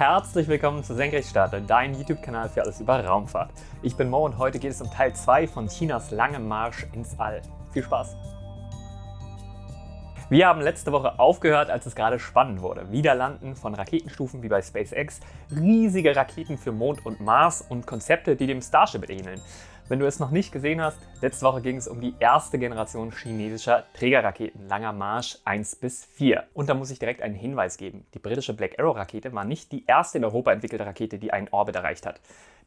Herzlich willkommen zu Senkrechtstarter, dein YouTube-Kanal für alles über Raumfahrt. Ich bin Mo und heute geht es um Teil 2 von Chinas langem Marsch ins All. Viel Spaß! Wir haben letzte Woche aufgehört, als es gerade spannend wurde. Wiederlanden von Raketenstufen wie bei SpaceX, riesige Raketen für Mond und Mars und Konzepte, die dem Starship ähneln. Wenn du es noch nicht gesehen hast, letzte Woche ging es um die erste Generation chinesischer Trägerraketen, Langer Marsch 1 bis 4. Und da muss ich direkt einen Hinweis geben. Die britische Black Arrow Rakete war nicht die erste in Europa entwickelte Rakete, die einen Orbit erreicht hat.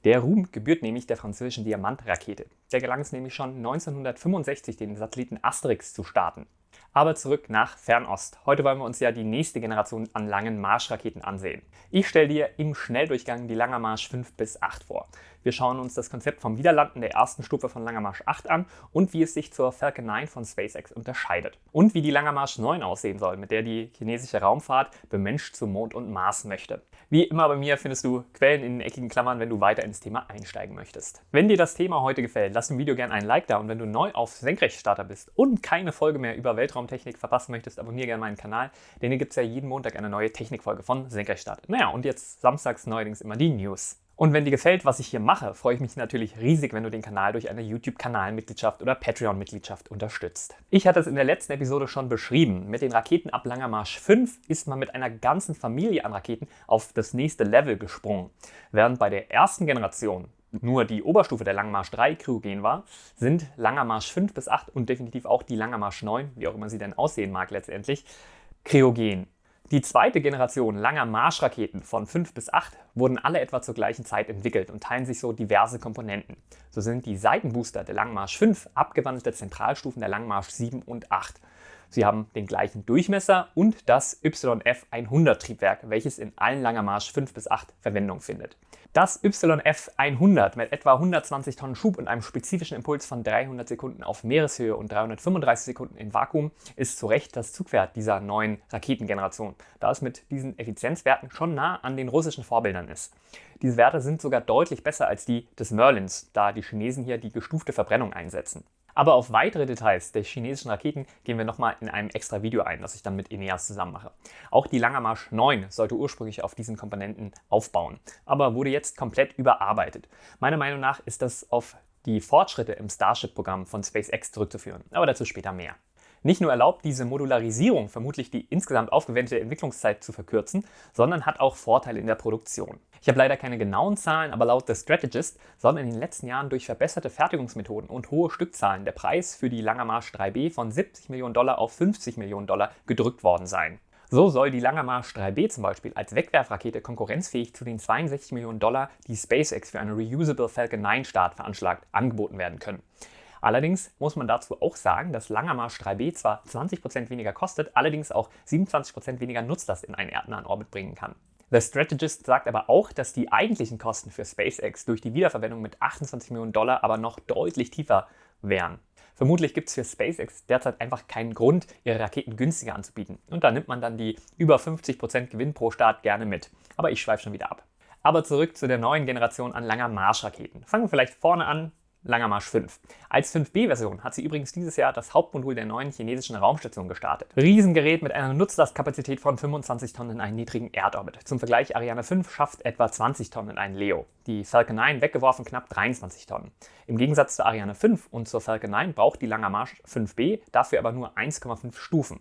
Der Ruhm gebührt nämlich der französischen Diamant-Rakete. Der gelang es nämlich schon 1965, den Satelliten Asterix zu starten. Aber zurück nach Fernost. Heute wollen wir uns ja die nächste Generation an langen Marschraketen ansehen. Ich stelle dir im Schnelldurchgang die Langer Marsch 5 bis 8 vor. Wir schauen uns das Konzept vom Wiederlanden der ersten Stufe von Langer Marsch 8 an und wie es sich zur Falcon 9 von SpaceX unterscheidet. Und wie die Langer Marsch 9 aussehen soll, mit der die chinesische Raumfahrt bemenscht zu Mond und Mars möchte. Wie immer bei mir findest du Quellen in den eckigen Klammern, wenn du weiter ins Thema einsteigen möchtest. Wenn dir das Thema heute gefällt, lass dem Video gerne ein Like da und wenn du neu auf Senkrechtstarter bist und keine Folge mehr über Weltraumtechnik verpassen möchtest, abonniere gerne meinen Kanal, denn hier gibt es ja jeden Montag eine neue Technikfolge von Senkrechtstarter. Naja, und jetzt samstags neuerdings immer die News. Und wenn dir gefällt, was ich hier mache, freue ich mich natürlich riesig, wenn du den Kanal durch eine YouTube-Kanalmitgliedschaft oder Patreon-Mitgliedschaft unterstützt. Ich hatte es in der letzten Episode schon beschrieben. Mit den Raketen ab Langer Marsch 5 ist man mit einer ganzen Familie an Raketen auf das nächste Level gesprungen. Während bei der ersten Generation nur die Oberstufe der Langer Marsch 3 kryogen war, sind Langer Marsch 5 bis 8 und definitiv auch die Langer Marsch 9, wie auch immer sie denn aussehen mag letztendlich, kryogen. Die zweite Generation langer Marschraketen von 5 bis 8 wurden alle etwa zur gleichen Zeit entwickelt und teilen sich so diverse Komponenten. So sind die Seitenbooster der Langmarsch 5 abgewandelte Zentralstufen der Langmarsch 7 und 8. Sie haben den gleichen Durchmesser und das YF-100 Triebwerk, welches in allen Langermarsch 5 bis 8 Verwendung findet. Das YF-100 mit etwa 120 Tonnen Schub und einem spezifischen Impuls von 300 Sekunden auf Meereshöhe und 335 Sekunden in Vakuum ist zu Recht das Zugpferd dieser neuen Raketengeneration, da es mit diesen Effizienzwerten schon nah an den russischen Vorbildern ist. Diese Werte sind sogar deutlich besser als die des Merlins, da die Chinesen hier die gestufte Verbrennung einsetzen. Aber auf weitere Details der chinesischen Raketen gehen wir nochmal in einem extra Video ein, das ich dann mit Ineas zusammen mache. Auch die Langer Marsch 9 sollte ursprünglich auf diesen Komponenten aufbauen, aber wurde jetzt komplett überarbeitet. Meiner Meinung nach ist das auf die Fortschritte im Starship-Programm von SpaceX zurückzuführen, aber dazu später mehr. Nicht nur erlaubt diese Modularisierung vermutlich die insgesamt aufgewendete Entwicklungszeit zu verkürzen, sondern hat auch Vorteile in der Produktion. Ich habe leider keine genauen Zahlen, aber laut The Strategist soll in den letzten Jahren durch verbesserte Fertigungsmethoden und hohe Stückzahlen der Preis für die Langermarsch 3B von 70 Millionen Dollar auf 50 Millionen Dollar gedrückt worden sein. So soll die Langermarsch 3B zum Beispiel als Wegwerfrakete konkurrenzfähig zu den 62 Millionen Dollar, die SpaceX für eine Reusable Falcon 9 Start veranschlagt, angeboten werden können. Allerdings muss man dazu auch sagen, dass Langermarsch 3B zwar 20% weniger kostet, allerdings auch 27% weniger Nutzlast in einen erdnahen Orbit bringen kann. The Strategist sagt aber auch, dass die eigentlichen Kosten für SpaceX durch die Wiederverwendung mit 28 Millionen Dollar aber noch deutlich tiefer wären. Vermutlich gibt es für SpaceX derzeit einfach keinen Grund, ihre Raketen günstiger anzubieten. Und da nimmt man dann die über 50% Gewinn pro Start gerne mit. Aber ich schweife schon wieder ab. Aber zurück zu der neuen Generation an langer Marschraketen. Fangen wir vielleicht vorne an Langer Marsch 5. Als 5B-Version hat sie übrigens dieses Jahr das Hauptmodul der neuen chinesischen Raumstation gestartet. Riesengerät mit einer Nutzlastkapazität von 25 Tonnen in einen niedrigen Erdorbit. Zum Vergleich, Ariane 5 schafft etwa 20 Tonnen in einen Leo. Die Falcon 9 weggeworfen knapp 23 Tonnen. Im Gegensatz zur Ariane 5 und zur Falcon 9 braucht die Langer Marsch 5B dafür aber nur 1,5 Stufen.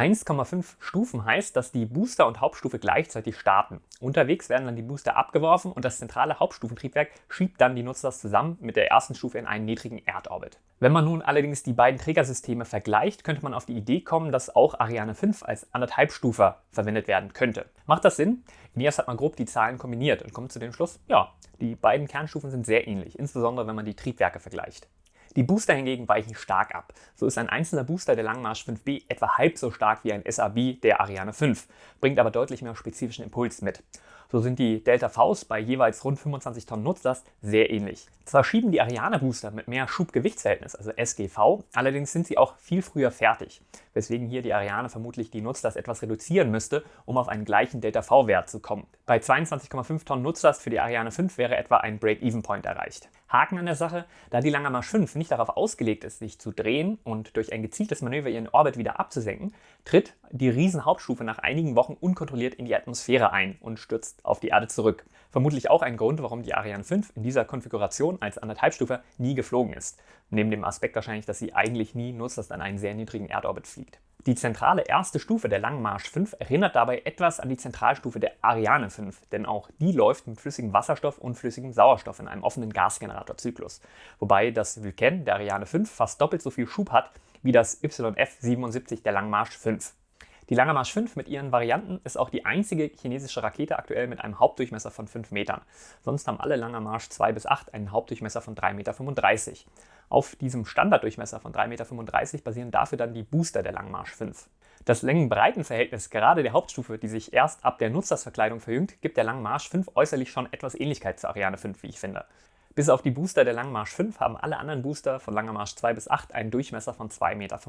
1,5 Stufen heißt, dass die Booster und Hauptstufe gleichzeitig starten. Unterwegs werden dann die Booster abgeworfen und das zentrale Hauptstufentriebwerk schiebt dann die Nutzlast zusammen mit der ersten Stufe in einen niedrigen Erdorbit. Wenn man nun allerdings die beiden Trägersysteme vergleicht, könnte man auf die Idee kommen, dass auch Ariane 5 als anderthalb Stufe verwendet werden könnte. Macht das Sinn? Ineas hat man grob die Zahlen kombiniert und kommt zu dem Schluss, ja, die beiden Kernstufen sind sehr ähnlich, insbesondere wenn man die Triebwerke vergleicht. Die Booster hingegen weichen stark ab. So ist ein einzelner Booster der Langmarsch 5B etwa halb so stark wie ein SAB der Ariane 5, bringt aber deutlich mehr spezifischen Impuls mit. So sind die Delta Vs bei jeweils rund 25 Tonnen Nutzlast sehr ähnlich. Zwar schieben die Ariane-Booster mit mehr Schub-Gewichtsverhältnis, also SGV, allerdings sind sie auch viel früher fertig, weswegen hier die Ariane vermutlich die Nutzlast etwas reduzieren müsste, um auf einen gleichen Delta V-Wert zu kommen. Bei 22,5 Tonnen Nutzlast für die Ariane 5 wäre etwa ein Break-Even-Point erreicht. Haken an der Sache, da die Lange Marsch 5 nicht darauf ausgelegt ist, sich zu drehen und durch ein gezieltes Manöver ihren Orbit wieder abzusenken, tritt die Riesenhauptstufe nach einigen Wochen unkontrolliert in die Atmosphäre ein und stürzt auf die Erde zurück. Vermutlich auch ein Grund, warum die Ariane 5 in dieser Konfiguration als Anderthalbstufe nie geflogen ist. Neben dem Aspekt wahrscheinlich, dass sie eigentlich nie Nutzlast an einen sehr niedrigen Erdorbit fliegt. Die zentrale erste Stufe der Langen Marsch 5 erinnert dabei etwas an die Zentralstufe der Ariane 5, denn auch die läuft mit flüssigem Wasserstoff und flüssigem Sauerstoff in einem offenen Gasgeneratorzyklus. Wobei das Vulcan der Ariane 5 fast doppelt so viel Schub hat wie das YF-77 der Langen Marsch 5. Die Lange Marsch 5 mit ihren Varianten ist auch die einzige chinesische Rakete aktuell mit einem Hauptdurchmesser von 5 Metern. Sonst haben alle Lange Marsch 2 bis 8 einen Hauptdurchmesser von 3,35 Meter. Auf diesem Standarddurchmesser von 3,35 Meter basieren dafür dann die Booster der Lange Marsch 5. Das Längen-Breiten-Verhältnis gerade der Hauptstufe, die sich erst ab der Nutzersverkleidung verjüngt, gibt der Langen Marsch 5 äußerlich schon etwas Ähnlichkeit zur Ariane 5, wie ich finde. Bis auf die Booster der Langen Marsch 5 haben alle anderen Booster von Langer Marsch 2 bis 8 einen Durchmesser von 2,25 Meter.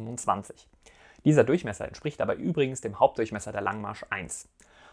Dieser Durchmesser entspricht aber übrigens dem Hauptdurchmesser der Langmarsch 1.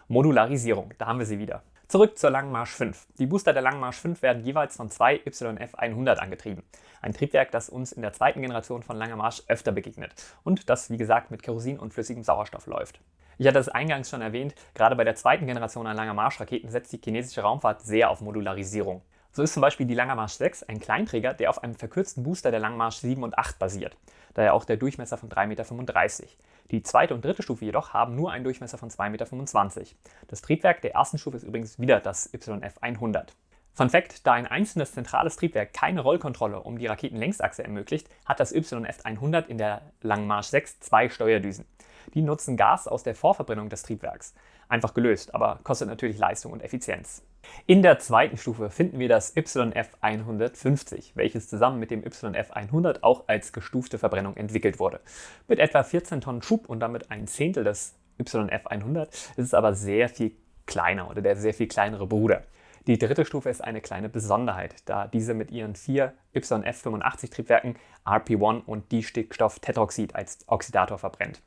Modularisierung, da haben wir sie wieder. Zurück zur Langmarsch 5. Die Booster der Langmarsch 5 werden jeweils von zwei YF-100 angetrieben. Ein Triebwerk, das uns in der zweiten Generation von Langer Marsch öfter begegnet und das, wie gesagt, mit Kerosin und flüssigem Sauerstoff läuft. Ich hatte es eingangs schon erwähnt, gerade bei der zweiten Generation an Langer Marsch-Raketen setzt die chinesische Raumfahrt sehr auf Modularisierung. So ist zum Beispiel die Langmarsch 6 ein Kleinträger, der auf einem verkürzten Booster der Langmarsch 7 und 8 basiert, daher auch der Durchmesser von 3,35 Meter. Die zweite und dritte Stufe jedoch haben nur einen Durchmesser von 2,25 Meter. Das Triebwerk der ersten Stufe ist übrigens wieder das YF-100. Fun Fact, da ein einzelnes zentrales Triebwerk keine Rollkontrolle um die Raketenlängsachse ermöglicht, hat das YF-100 in der Langmarsch 6 zwei Steuerdüsen. Die nutzen Gas aus der Vorverbrennung des Triebwerks. Einfach gelöst, aber kostet natürlich Leistung und Effizienz. In der zweiten Stufe finden wir das YF150, welches zusammen mit dem YF100 auch als gestufte Verbrennung entwickelt wurde. Mit etwa 14 Tonnen Schub und damit ein Zehntel des YF100 ist es aber sehr viel kleiner oder der sehr viel kleinere Bruder. Die dritte Stufe ist eine kleine Besonderheit, da diese mit ihren vier YF85 Triebwerken RP1 und Distickstoff-Tetroxid als Oxidator verbrennt.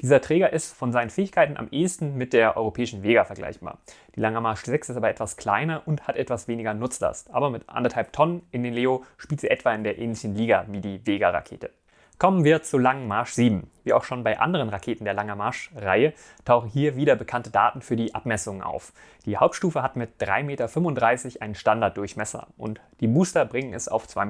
Dieser Träger ist von seinen Fähigkeiten am ehesten mit der europäischen Vega vergleichbar. Die Lange Marsch 6 ist aber etwas kleiner und hat etwas weniger Nutzlast, aber mit anderthalb Tonnen in den Leo spielt sie etwa in der ähnlichen Liga wie die Vega-Rakete. Kommen wir zu Langen Marsch 7. Wie auch schon bei anderen Raketen der Langer Marsch-Reihe tauchen hier wieder bekannte Daten für die Abmessungen auf. Die Hauptstufe hat mit 3,35 Meter einen Standarddurchmesser und die Booster bringen es auf 2,25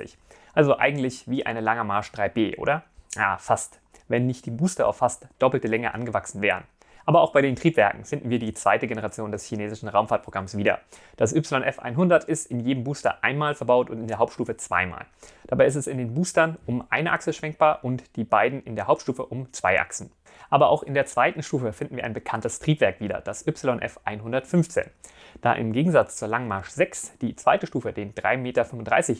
Meter. Also eigentlich wie eine Langer Marsch 3B, oder? Ja, fast wenn nicht die Booster auf fast doppelte Länge angewachsen wären. Aber auch bei den Triebwerken finden wir die zweite Generation des chinesischen Raumfahrtprogramms wieder. Das YF-100 ist in jedem Booster einmal verbaut und in der Hauptstufe zweimal. Dabei ist es in den Boostern um eine Achse schwenkbar und die beiden in der Hauptstufe um zwei Achsen. Aber auch in der zweiten Stufe finden wir ein bekanntes Triebwerk wieder, das YF-115. Da im Gegensatz zur Langmarsch 6 die zweite Stufe den 3,35 Meter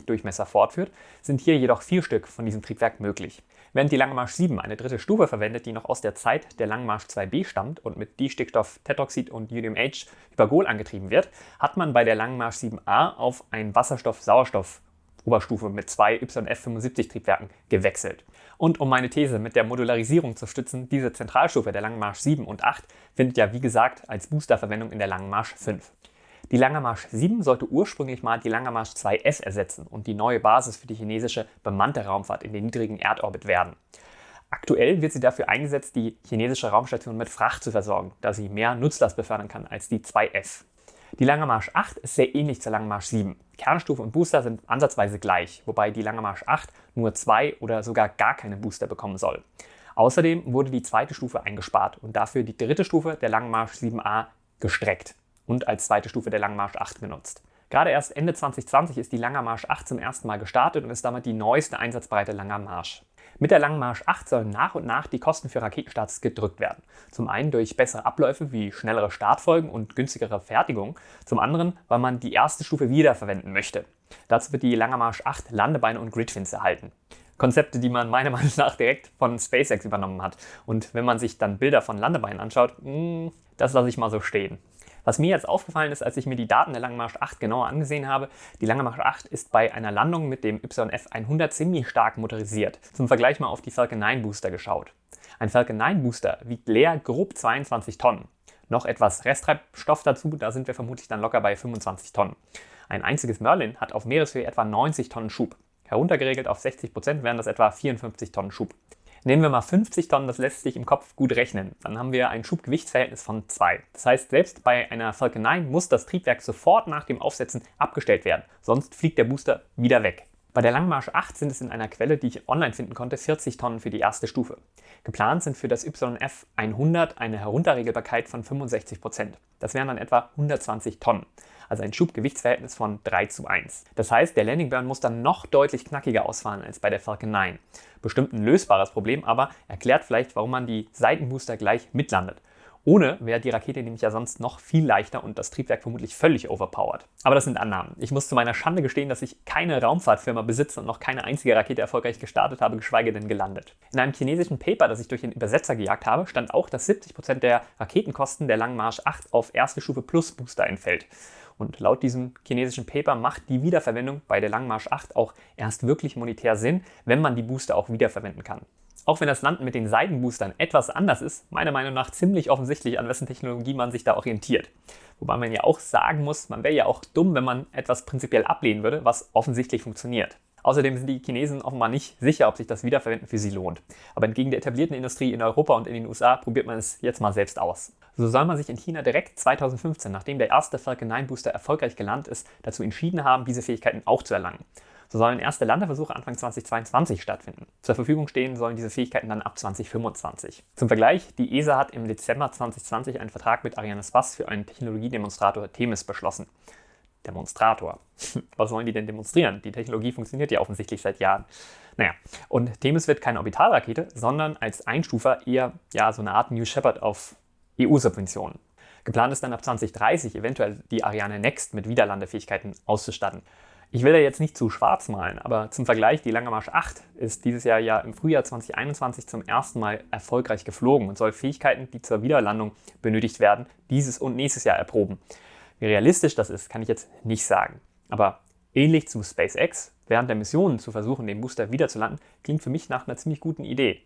Durchmesser fortführt, sind hier jedoch vier Stück von diesem Triebwerk möglich. Während die Langmarsch 7 eine dritte Stufe verwendet, die noch aus der Zeit der Langmarsch 2B stammt und mit Distickstoff, Tetroxid und UDMH Hypergol angetrieben wird, hat man bei der Langmarsch 7A auf ein Wasserstoff-Sauerstoff Oberstufe mit zwei YF75-Triebwerken gewechselt. Und um meine These mit der Modularisierung zu stützen, diese Zentralstufe der Langmarsch 7 und 8 findet ja wie gesagt als Boosterverwendung in der Langmarsch 5. Die Langermarsch 7 sollte ursprünglich mal die Langermarsch 2S ersetzen und die neue Basis für die chinesische bemannte Raumfahrt in den niedrigen Erdorbit werden. Aktuell wird sie dafür eingesetzt, die chinesische Raumstation mit Fracht zu versorgen, da sie mehr Nutzlast befördern kann als die 2F. Die Lange Marsch 8 ist sehr ähnlich zur Lange Marsch 7. Kernstufe und Booster sind ansatzweise gleich, wobei die Lange Marsch 8 nur zwei oder sogar gar keine Booster bekommen soll. Außerdem wurde die zweite Stufe eingespart und dafür die dritte Stufe der Lange Marsch 7a gestreckt und als zweite Stufe der Lange Marsch 8 genutzt. Gerade erst Ende 2020 ist die Langer Marsch 8 zum ersten Mal gestartet und ist damit die neueste einsatzbereite Langer Marsch. Mit der Langen Marsch 8 sollen nach und nach die Kosten für Raketenstarts gedrückt werden. Zum einen durch bessere Abläufe wie schnellere Startfolgen und günstigere Fertigung, zum anderen, weil man die erste Stufe wiederverwenden möchte. Dazu wird die Lange Marsch 8 Landebeine und Gridfins erhalten. Konzepte, die man meiner Meinung nach direkt von SpaceX übernommen hat. Und wenn man sich dann Bilder von Landebeinen anschaut, mh, hm, das lasse ich mal so stehen. Was mir jetzt aufgefallen ist, als ich mir die Daten der Langen Marsch 8 genauer angesehen habe, die Lange Marsch 8 ist bei einer Landung mit dem YF 100 ziemlich stark motorisiert. Zum Vergleich mal auf die Falcon 9 Booster geschaut. Ein Falcon 9 Booster wiegt leer grob 22 Tonnen. noch etwas Resttreibstoff dazu, da sind wir vermutlich dann locker bei 25 Tonnen. Ein einziges Merlin hat auf Meereshöhe etwa 90 Tonnen Schub. Heruntergeregelt auf 60 Prozent wären das etwa 54 Tonnen Schub. Nehmen wir mal 50 Tonnen, das lässt sich im Kopf gut rechnen. Dann haben wir ein Schubgewichtsverhältnis von 2. Das heißt, selbst bei einer Falcon 9 muss das Triebwerk sofort nach dem Aufsetzen abgestellt werden, sonst fliegt der Booster wieder weg. Bei der Langmarsch 8 sind es in einer Quelle, die ich online finden konnte, 40 Tonnen für die erste Stufe. Geplant sind für das YF 100 eine Herunterregelbarkeit von 65%. Das wären dann etwa 120 Tonnen also ein Schubgewichtsverhältnis von 3 zu 1. Das heißt, der Landing Burn muss dann noch deutlich knackiger ausfallen als bei der Falcon 9. Bestimmt ein lösbares Problem, aber erklärt vielleicht, warum man die Seitenbooster gleich mitlandet. Ohne wäre die Rakete nämlich ja sonst noch viel leichter und das Triebwerk vermutlich völlig overpowered. Aber das sind Annahmen. Ich muss zu meiner Schande gestehen, dass ich keine Raumfahrtfirma besitze und noch keine einzige Rakete erfolgreich gestartet habe, geschweige denn gelandet. In einem chinesischen Paper, das ich durch den Übersetzer gejagt habe, stand auch, dass 70% der Raketenkosten der Langen Marsch 8 auf erste Stufe Plus Booster entfällt. Und laut diesem chinesischen Paper macht die Wiederverwendung bei der Langmarsch 8 auch erst wirklich monetär Sinn, wenn man die Booster auch wiederverwenden kann. Auch wenn das Landen mit den Seitenboostern etwas anders ist, meiner Meinung nach ziemlich offensichtlich, an wessen Technologie man sich da orientiert. Wobei man ja auch sagen muss, man wäre ja auch dumm, wenn man etwas prinzipiell ablehnen würde, was offensichtlich funktioniert. Außerdem sind die Chinesen offenbar nicht sicher, ob sich das Wiederverwenden für sie lohnt. Aber entgegen der etablierten Industrie in Europa und in den USA probiert man es jetzt mal selbst aus. So soll man sich in China direkt 2015, nachdem der erste Falcon 9 Booster erfolgreich gelandet ist, dazu entschieden haben, diese Fähigkeiten auch zu erlangen. So sollen erste Landeversuche Anfang 2022 stattfinden. Zur Verfügung stehen sollen diese Fähigkeiten dann ab 2025. Zum Vergleich, die ESA hat im Dezember 2020 einen Vertrag mit Arianespace für einen Technologiedemonstrator Themis beschlossen. Demonstrator. Was sollen die denn demonstrieren? Die Technologie funktioniert ja offensichtlich seit Jahren. Naja, und Themis wird keine Orbitalrakete, sondern als Einstufer eher ja, so eine Art New Shepard auf EU-Subventionen. Geplant ist dann ab 2030 eventuell die Ariane Next mit Wiederlandefähigkeiten auszustatten. Ich will da jetzt nicht zu schwarz malen, aber zum Vergleich, die Lange Marsch 8 ist dieses Jahr ja im Frühjahr 2021 zum ersten Mal erfolgreich geflogen und soll Fähigkeiten, die zur Wiederlandung benötigt werden, dieses und nächstes Jahr erproben. Wie realistisch das ist, kann ich jetzt nicht sagen. Aber ähnlich zu SpaceX, während der Mission zu versuchen, den Booster wieder zu landen, klingt für mich nach einer ziemlich guten Idee.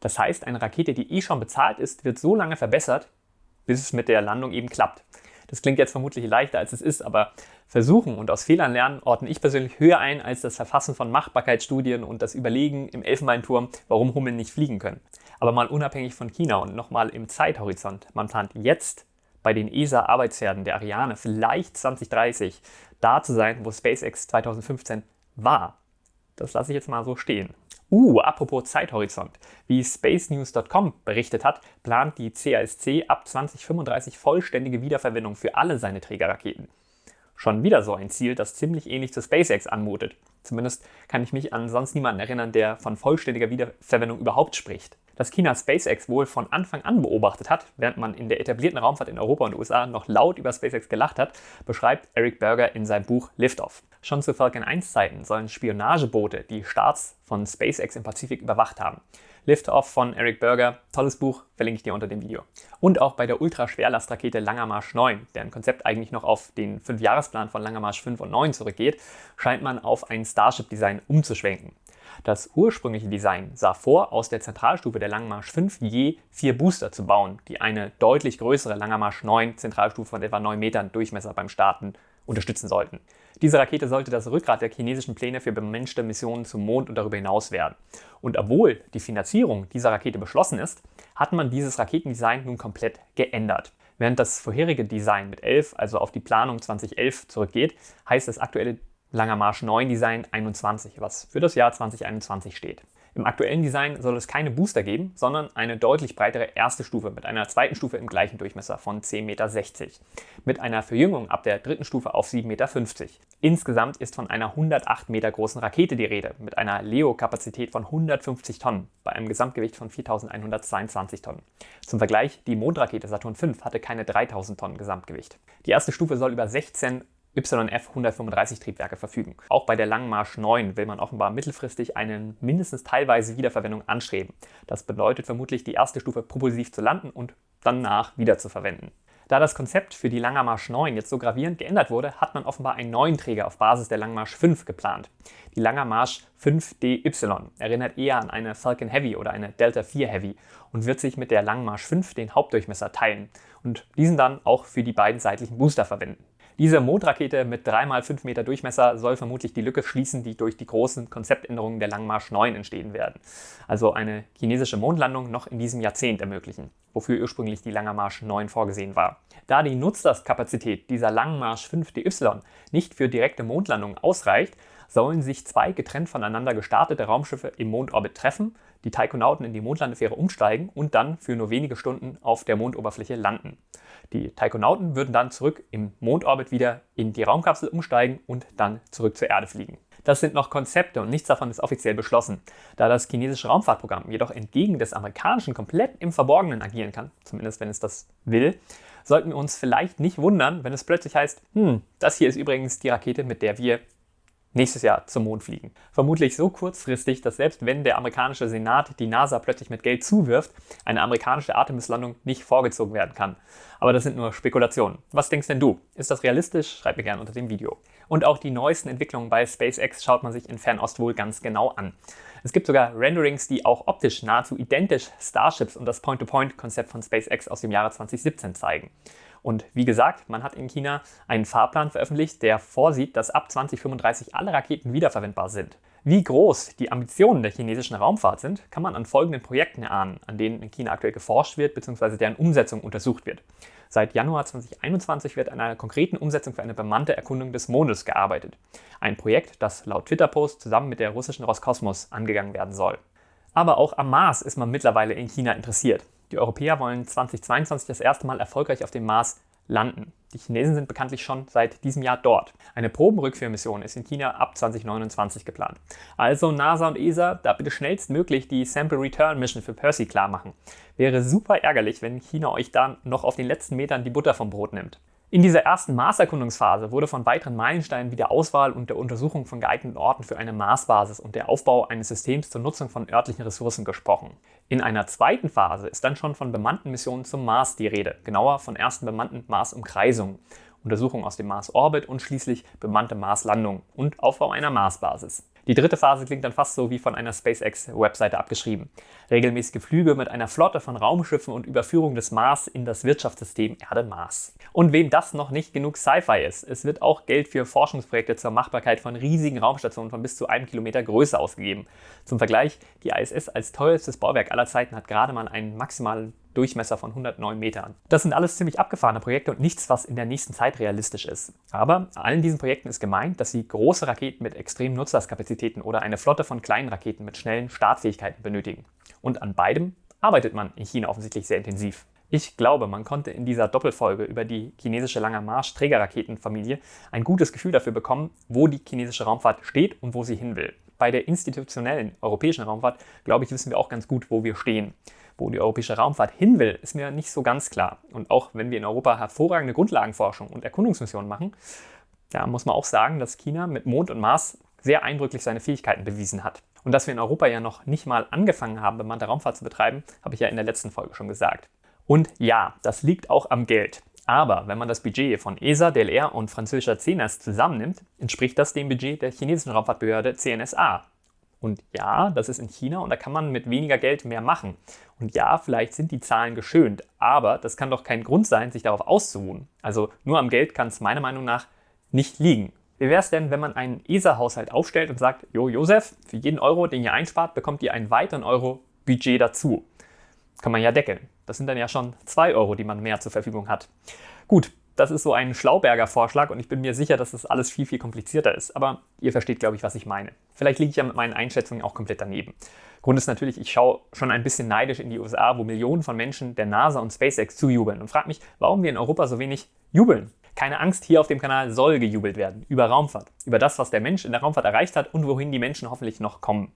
Das heißt, eine Rakete, die eh schon bezahlt ist, wird so lange verbessert, bis es mit der Landung eben klappt. Das klingt jetzt vermutlich leichter, als es ist, aber versuchen und aus Fehlern lernen ordne ich persönlich höher ein als das Verfassen von Machbarkeitsstudien und das Überlegen im Elfenbeinturm, warum Hummeln nicht fliegen können. Aber mal unabhängig von China und nochmal im Zeithorizont. Man plant jetzt bei den ESA-Arbeitspferden der Ariane vielleicht 2030 da zu sein, wo SpaceX 2015 war. Das lasse ich jetzt mal so stehen. Uh, apropos Zeithorizont. Wie spacenews.com berichtet hat, plant die CASC ab 2035 vollständige Wiederverwendung für alle seine Trägerraketen. Schon wieder so ein Ziel, das ziemlich ähnlich zu SpaceX anmutet. Zumindest kann ich mich an sonst niemanden erinnern, der von vollständiger Wiederverwendung überhaupt spricht. Dass China SpaceX wohl von Anfang an beobachtet hat, während man in der etablierten Raumfahrt in Europa und USA noch laut über SpaceX gelacht hat, beschreibt Eric Berger in seinem Buch Liftoff. Schon zu Falcon 1 Zeiten sollen Spionageboote die Starts von SpaceX im Pazifik überwacht haben. Liftoff von Eric Berger, tolles Buch, verlinke ich dir unter dem Video. Und auch bei der Ultraschwerlastrakete Langer Marsch 9, deren Konzept eigentlich noch auf den Fünfjahresplan von Langer Marsch 5 und 9 zurückgeht, scheint man auf ein Starship-Design umzuschwenken. Das ursprüngliche Design sah vor, aus der Zentralstufe der Langmarsch 5 je vier Booster zu bauen, die eine deutlich größere Langermarsch 9 Zentralstufe von etwa 9 Metern Durchmesser beim Starten unterstützen sollten. Diese Rakete sollte das Rückgrat der chinesischen Pläne für bemenschte Missionen zum Mond und darüber hinaus werden. Und obwohl die Finanzierung dieser Rakete beschlossen ist, hat man dieses Raketendesign nun komplett geändert. Während das vorherige Design mit 11, also auf die Planung 2011 zurückgeht, heißt das aktuelle Langer Marsch 9 Design 21, was für das Jahr 2021 steht. Im aktuellen Design soll es keine Booster geben, sondern eine deutlich breitere erste Stufe mit einer zweiten Stufe im gleichen Durchmesser von 10,60 Meter, mit einer Verjüngung ab der dritten Stufe auf 7,50 Meter. Insgesamt ist von einer 108 Meter großen Rakete die Rede, mit einer Leo-Kapazität von 150 Tonnen, bei einem Gesamtgewicht von 4122 Tonnen. Zum Vergleich, die Mondrakete Saturn V hatte keine 3000 Tonnen Gesamtgewicht. Die erste Stufe soll über 16 YF 135 Triebwerke verfügen. Auch bei der Langen Marsch 9 will man offenbar mittelfristig eine mindestens teilweise Wiederverwendung anstreben. Das bedeutet vermutlich, die erste Stufe propulsiv zu landen und danach wieder zu verwenden. Da das Konzept für die Langmarsch 9 jetzt so gravierend geändert wurde, hat man offenbar einen neuen Träger auf Basis der Langmarsch 5 geplant. Die Langmarsch 5DY erinnert eher an eine Falcon Heavy oder eine Delta 4 Heavy und wird sich mit der Langmarsch 5 den Hauptdurchmesser teilen und diesen dann auch für die beiden seitlichen Booster verwenden. Diese Mondrakete mit 3x5 Meter Durchmesser soll vermutlich die Lücke schließen, die durch die großen Konzeptänderungen der Langmarsch 9 entstehen werden. Also eine chinesische Mondlandung noch in diesem Jahrzehnt ermöglichen, wofür ursprünglich die Langer Marsch 9 vorgesehen war. Da die Nutzlastkapazität dieser Langen Marsch 5 DY nicht für direkte Mondlandungen ausreicht, sollen sich zwei getrennt voneinander gestartete Raumschiffe im Mondorbit treffen, die Taikonauten in die Mondlandefähre umsteigen und dann für nur wenige Stunden auf der Mondoberfläche landen. Die Taikonauten würden dann zurück im Mondorbit wieder in die Raumkapsel umsteigen und dann zurück zur Erde fliegen. Das sind noch Konzepte und nichts davon ist offiziell beschlossen. Da das chinesische Raumfahrtprogramm jedoch entgegen des amerikanischen komplett im Verborgenen agieren kann, zumindest wenn es das will, sollten wir uns vielleicht nicht wundern, wenn es plötzlich heißt, hm, das hier ist übrigens die Rakete, mit der wir nächstes Jahr zum Mond fliegen. Vermutlich so kurzfristig, dass selbst wenn der amerikanische Senat die NASA plötzlich mit Geld zuwirft, eine amerikanische Artemis-Landung nicht vorgezogen werden kann. Aber das sind nur Spekulationen. Was denkst denn du? Ist das realistisch? Schreib mir gerne unter dem Video. Und auch die neuesten Entwicklungen bei SpaceX schaut man sich in Fernost wohl ganz genau an. Es gibt sogar Renderings, die auch optisch nahezu identisch Starships und das Point-to-Point-Konzept von SpaceX aus dem Jahre 2017 zeigen. Und wie gesagt, man hat in China einen Fahrplan veröffentlicht, der vorsieht, dass ab 2035 alle Raketen wiederverwendbar sind. Wie groß die Ambitionen der chinesischen Raumfahrt sind, kann man an folgenden Projekten erahnen, an denen in China aktuell geforscht wird bzw. deren Umsetzung untersucht wird. Seit Januar 2021 wird an einer konkreten Umsetzung für eine bemannte Erkundung des Mondes gearbeitet. Ein Projekt, das laut Twitter-Post zusammen mit der russischen Roskosmos angegangen werden soll. Aber auch am Mars ist man mittlerweile in China interessiert. Die Europäer wollen 2022 das erste Mal erfolgreich auf dem Mars landen. Die Chinesen sind bekanntlich schon seit diesem Jahr dort. Eine Probenrückführmission ist in China ab 2029 geplant. Also NASA und ESA, da bitte schnellstmöglich die Sample Return Mission für Percy klar machen. Wäre super ärgerlich, wenn China euch da noch auf den letzten Metern die Butter vom Brot nimmt. In dieser ersten Marserkundungsphase wurde von weiteren Meilensteinen wie der Auswahl und der Untersuchung von geeigneten Orten für eine Marsbasis und der Aufbau eines Systems zur Nutzung von örtlichen Ressourcen gesprochen. In einer zweiten Phase ist dann schon von bemannten Missionen zum Mars die Rede, genauer von ersten bemannten Mars-Umkreisungen, Untersuchungen aus dem Mars-Orbit und schließlich bemannte Mars-Landung und Aufbau einer Marsbasis. Die dritte Phase klingt dann fast so wie von einer SpaceX-Webseite abgeschrieben. Regelmäßige Flüge mit einer Flotte von Raumschiffen und Überführung des Mars in das Wirtschaftssystem Erde-Mars. Und wem das noch nicht genug Sci-Fi ist, es wird auch Geld für Forschungsprojekte zur Machbarkeit von riesigen Raumstationen von bis zu einem Kilometer Größe ausgegeben. Zum Vergleich, die ISS als teuerstes Bauwerk aller Zeiten hat gerade mal einen maximalen Durchmesser von 109 Metern. Das sind alles ziemlich abgefahrene Projekte und nichts, was in der nächsten Zeit realistisch ist. Aber allen diesen Projekten ist gemeint, dass sie große Raketen mit extremen Nutzlastkapazitäten oder eine Flotte von kleinen Raketen mit schnellen Startfähigkeiten benötigen. Und an beidem arbeitet man in China offensichtlich sehr intensiv. Ich glaube, man konnte in dieser Doppelfolge über die chinesische Langer Marsch Trägerraketenfamilie ein gutes Gefühl dafür bekommen, wo die chinesische Raumfahrt steht und wo sie hin will. Bei der institutionellen europäischen Raumfahrt, glaube ich, wissen wir auch ganz gut, wo wir stehen. Wo die europäische Raumfahrt hin will, ist mir nicht so ganz klar. Und auch wenn wir in Europa hervorragende Grundlagenforschung und Erkundungsmissionen machen, da muss man auch sagen, dass China mit Mond und Mars sehr eindrücklich seine Fähigkeiten bewiesen hat. Und dass wir in Europa ja noch nicht mal angefangen haben, bemannte Raumfahrt zu betreiben, habe ich ja in der letzten Folge schon gesagt. Und ja, das liegt auch am Geld. Aber wenn man das Budget von ESA, DLR und französischer CNES zusammennimmt, entspricht das dem Budget der chinesischen Raumfahrtbehörde CNSA. Und ja, das ist in China und da kann man mit weniger Geld mehr machen. Und ja, vielleicht sind die Zahlen geschönt, aber das kann doch kein Grund sein, sich darauf auszuruhen. Also nur am Geld kann es meiner Meinung nach nicht liegen. Wie wäre es denn, wenn man einen ESA-Haushalt aufstellt und sagt, Jo, Josef, für jeden Euro, den ihr einspart, bekommt ihr einen weiteren Euro Budget dazu. Kann man ja deckeln. Das sind dann ja schon 2 Euro, die man mehr zur Verfügung hat. Gut, das ist so ein Schlauberger Vorschlag und ich bin mir sicher, dass das alles viel, viel komplizierter ist. Aber ihr versteht, glaube ich, was ich meine. Vielleicht liege ich ja mit meinen Einschätzungen auch komplett daneben. Grund ist natürlich, ich schaue schon ein bisschen neidisch in die USA, wo Millionen von Menschen der NASA und SpaceX zujubeln und frage mich, warum wir in Europa so wenig jubeln. Keine Angst, hier auf dem Kanal soll gejubelt werden über Raumfahrt, über das, was der Mensch in der Raumfahrt erreicht hat und wohin die Menschen hoffentlich noch kommen.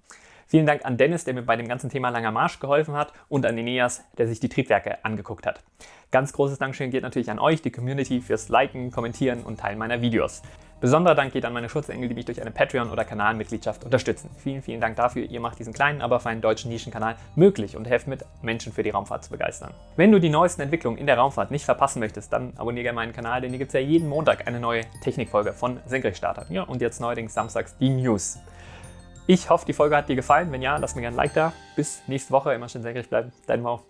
Vielen Dank an Dennis, der mir bei dem ganzen Thema Langer Marsch geholfen hat und an Eneas, der sich die Triebwerke angeguckt hat. Ganz großes Dankeschön geht natürlich an euch, die Community, fürs Liken, Kommentieren und Teilen meiner Videos. Besonderer Dank geht an meine Schutzengel, die mich durch eine Patreon- oder Kanalmitgliedschaft unterstützen. Vielen, vielen Dank dafür. Ihr macht diesen kleinen, aber feinen deutschen Nischenkanal möglich und helft mit, Menschen für die Raumfahrt zu begeistern. Wenn du die neuesten Entwicklungen in der Raumfahrt nicht verpassen möchtest, dann abonniere gerne meinen Kanal, denn hier gibt es ja jeden Montag eine neue Technikfolge von Senkrechtstarter. Ja, und jetzt neuerdings samstags die News. Ich hoffe, die Folge hat dir gefallen. Wenn ja, lass mir gerne ein Like da. Bis nächste Woche. Immer schön senkrecht bleiben. Dein Mau.